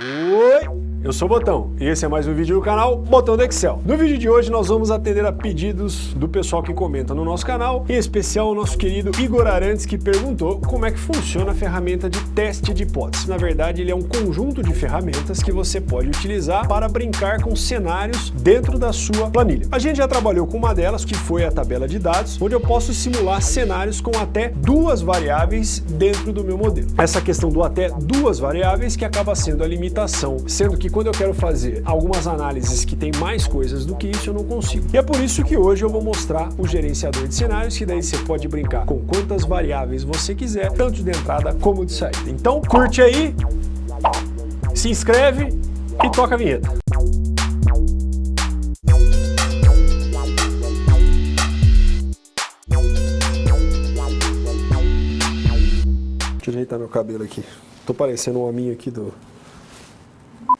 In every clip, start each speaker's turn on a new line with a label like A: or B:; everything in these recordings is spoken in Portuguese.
A: Oi! Eu sou o Botão e esse é mais um vídeo do canal Botão do Excel. No vídeo de hoje nós vamos atender a pedidos do pessoal que comenta no nosso canal, em especial o nosso querido Igor Arantes que perguntou como é que funciona a ferramenta de teste de hipótese. Na verdade ele é um conjunto de ferramentas que você pode utilizar para brincar com cenários dentro da sua planilha. A gente já trabalhou com uma delas que foi a tabela de dados, onde eu posso simular cenários com até duas variáveis dentro do meu modelo. Essa questão do até duas variáveis que acaba sendo a limitação, sendo que quando eu quero fazer algumas análises que tem mais coisas do que isso, eu não consigo. E é por isso que hoje eu vou mostrar o gerenciador de cenários, que daí você pode brincar com quantas variáveis você quiser, tanto de entrada como de saída. Então, curte aí, se inscreve e toca a vinheta. Deixa eu ajeitar meu cabelo aqui. Tô parecendo um hominho aqui do,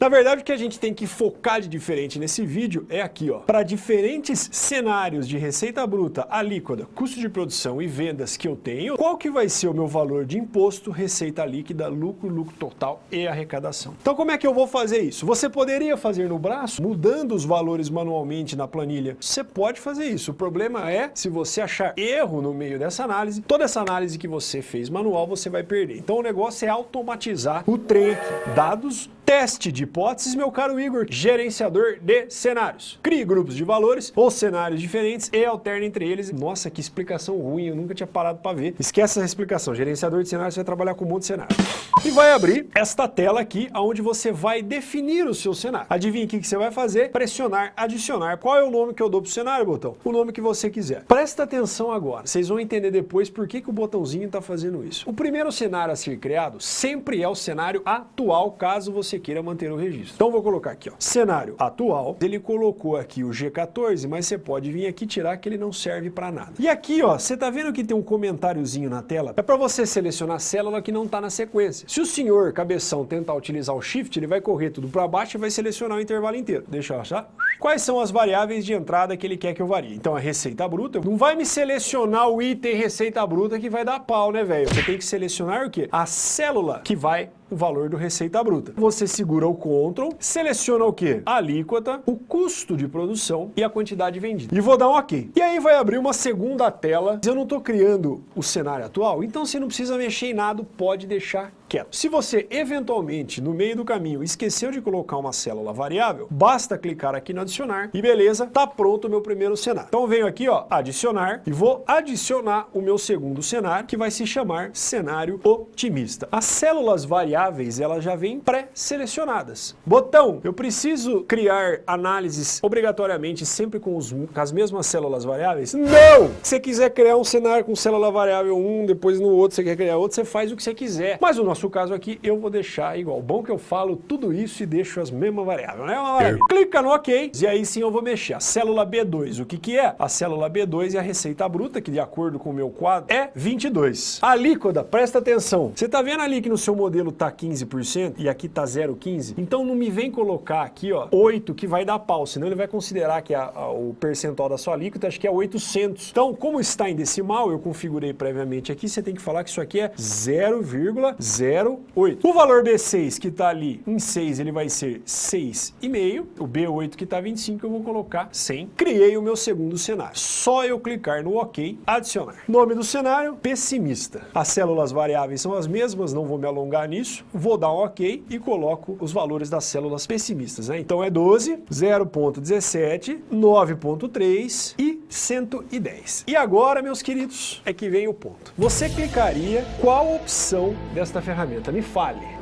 A: na verdade, o que a gente tem que focar de diferente nesse vídeo é aqui, ó. Para diferentes cenários de receita bruta, alíquota, custo de produção e vendas que eu tenho, qual que vai ser o meu valor de imposto, receita líquida, lucro, lucro total e arrecadação. Então como é que eu vou fazer isso? Você poderia fazer no braço, mudando os valores manualmente na planilha. Você pode fazer isso. O problema é, se você achar erro no meio dessa análise, toda essa análise que você fez manual, você vai perder. Então o negócio é automatizar o trem aqui. Dados Teste de hipóteses, meu caro Igor, gerenciador de cenários. Crie grupos de valores ou cenários diferentes e alterne entre eles. Nossa, que explicação ruim, eu nunca tinha parado para ver. Esquece essa explicação, gerenciador de cenários, você vai trabalhar com um monte de cenário. E vai abrir esta tela aqui, onde você vai definir o seu cenário. Adivinha o que você vai fazer? Pressionar, adicionar. Qual é o nome que eu dou para o cenário, botão? O nome que você quiser. Presta atenção agora, vocês vão entender depois por que, que o botãozinho está fazendo isso. O primeiro cenário a ser criado sempre é o cenário atual, caso você queira manter o registro. Então vou colocar aqui, ó, cenário atual, ele colocou aqui o G14, mas você pode vir aqui tirar que ele não serve para nada. E aqui, ó, você tá vendo que tem um comentáriozinho na tela? É para você selecionar a célula que não está na sequência. Se o senhor cabeção tentar utilizar o Shift, ele vai correr tudo para baixo e vai selecionar o intervalo inteiro. Deixa eu achar. Quais são as variáveis de entrada que ele quer que eu varie? Então a receita bruta, não vai me selecionar o item receita bruta que vai dar pau, né, velho? Você tem que selecionar o quê? A célula que vai o valor do receita bruta. Você segura o Ctrl, seleciona o que? A alíquota, o custo de produção e a quantidade vendida. E vou dar um OK. E aí vai abrir uma segunda tela. Eu não estou criando o cenário atual, então você não precisa mexer em nada, pode deixar quieto. Se você eventualmente, no meio do caminho, esqueceu de colocar uma célula variável, basta clicar aqui no adicionar e beleza, tá pronto o meu primeiro cenário. Então venho aqui, ó, adicionar e vou adicionar o meu segundo cenário, que vai se chamar cenário otimista. As células variáveis, elas já vêm pré-selecionadas. Botão, eu preciso criar análises obrigatoriamente sempre com, os, com as mesmas células variáveis? Não! Se você quiser criar um cenário com célula variável 1, depois no outro você quer criar outro, você faz o que você quiser. Mas o nosso nosso caso aqui, eu vou deixar igual. Bom que eu falo tudo isso e deixo as mesmas variáveis, né? Uma maravilha. Clica no OK e aí sim eu vou mexer. A célula B2, o que que é? A célula B2 é a receita bruta, que de acordo com o meu quadro é 22. A alíquota, presta atenção. Você tá vendo ali que no seu modelo tá 15% e aqui tá 0,15? Então não me vem colocar aqui, ó, 8 que vai dar pau, senão ele vai considerar que a, a, o percentual da sua alíquota acho que é 800. Então, como está em decimal, eu configurei previamente aqui, você tem que falar que isso aqui é 0,0 0,8. O valor B6 que está ali em 6, ele vai ser 6,5. O B8 que está 25, eu vou colocar 100. Criei o meu segundo cenário. Só eu clicar no OK, adicionar. Nome do cenário, pessimista. As células variáveis são as mesmas, não vou me alongar nisso. Vou dar um OK e coloco os valores das células pessimistas. Né? Então é 12, 0.17, 9.3 e 110. E agora, meus queridos, é que vem o ponto. Você clicaria qual opção desta ferramenta me fale.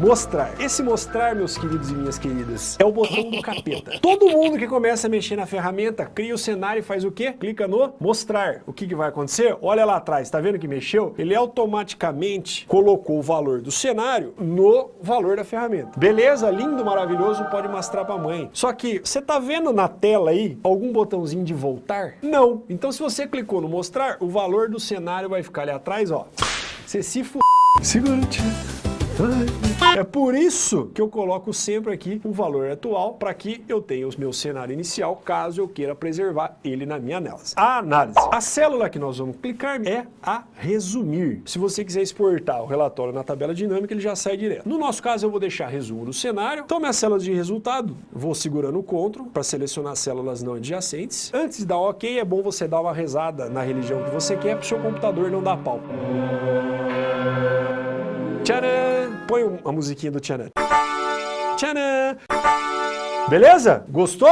A: Mostrar. Esse mostrar, meus queridos e minhas queridas, é o botão do capeta. Todo mundo que começa a mexer na ferramenta, cria o cenário e faz o quê? Clica no mostrar. O que, que vai acontecer? Olha lá atrás, tá vendo que mexeu? Ele automaticamente colocou o valor do cenário no valor da ferramenta. Beleza? Lindo, maravilhoso, pode mostrar pra mãe. Só que, você tá vendo na tela aí algum botãozinho de voltar? Não. Então se você clicou no mostrar, o valor do cenário vai ficar ali atrás, ó. Você se f... Segura o É por isso que eu coloco sempre aqui o valor atual para que eu tenha o meu cenário inicial, caso eu queira preservar ele na minha análise. A análise. A célula que nós vamos clicar é a resumir. Se você quiser exportar o relatório na tabela dinâmica, ele já sai direto. No nosso caso, eu vou deixar resumo do cenário. Então, minhas células de resultado, vou segurando o CTRL para selecionar células não adjacentes. Antes de dar OK, é bom você dar uma rezada na religião que você quer para o seu computador não dar pau. Tcharam! Põe a musiquinha do tcharam. Tcharam! Beleza? Gostou?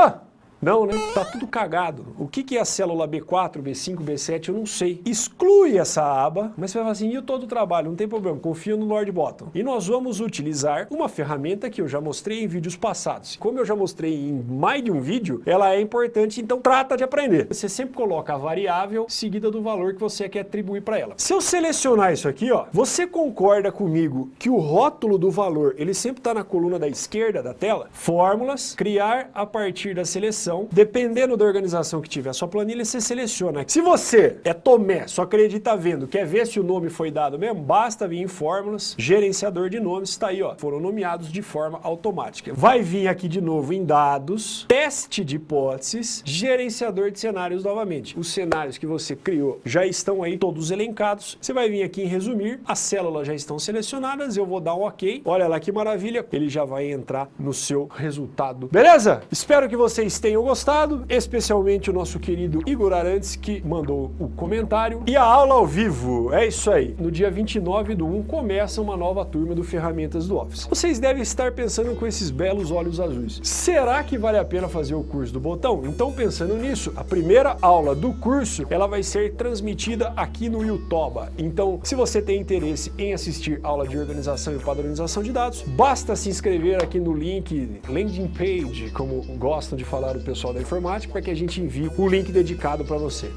A: Não, né? Tá tudo cagado. O que, é a célula B4, B5, B7, eu não sei. Exclui essa aba, mas você vai falar assim, e o todo o trabalho? Não tem problema, confio no Lord Bottom. E nós vamos utilizar uma ferramenta que eu já mostrei em vídeos passados. Como eu já mostrei em mais de um vídeo, ela é importante, então trata de aprender. Você sempre coloca a variável seguida do valor que você quer atribuir para ela. Se eu selecionar isso aqui, ó, você concorda comigo que o rótulo do valor, ele sempre está na coluna da esquerda da tela? Fórmulas, criar a partir da seleção dependendo da organização que tiver a sua planilha, você seleciona. Se você é Tomé, só acredita vendo, quer ver se o nome foi dado mesmo, basta vir em fórmulas, gerenciador de nomes, está aí, ó, foram nomeados de forma automática. Vai vir aqui de novo em dados, teste de hipóteses, gerenciador de cenários novamente. Os cenários que você criou já estão aí todos elencados. Você vai vir aqui em resumir, as células já estão selecionadas, eu vou dar um ok. Olha lá que maravilha, ele já vai entrar no seu resultado. Beleza? Espero que vocês tenham tenham gostado, especialmente o nosso querido Igor Arantes, que mandou o comentário. E a aula ao vivo, é isso aí. No dia 29 do 1 começa uma nova turma do Ferramentas do Office. Vocês devem estar pensando com esses belos olhos azuis. Será que vale a pena fazer o curso do botão? Então, pensando nisso, a primeira aula do curso, ela vai ser transmitida aqui no YouTube. Então, se você tem interesse em assistir aula de organização e padronização de dados, basta se inscrever aqui no link landing page, como gostam de falar o pessoal da informática para que a gente envie o link dedicado para você.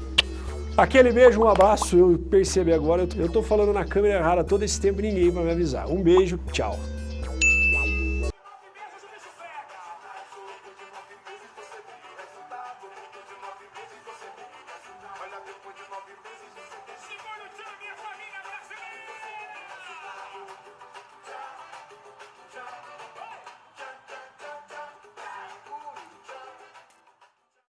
A: Aquele beijo, um abraço, eu percebi agora, eu tô falando na câmera rara todo esse tempo e ninguém para me avisar. Um beijo, tchau.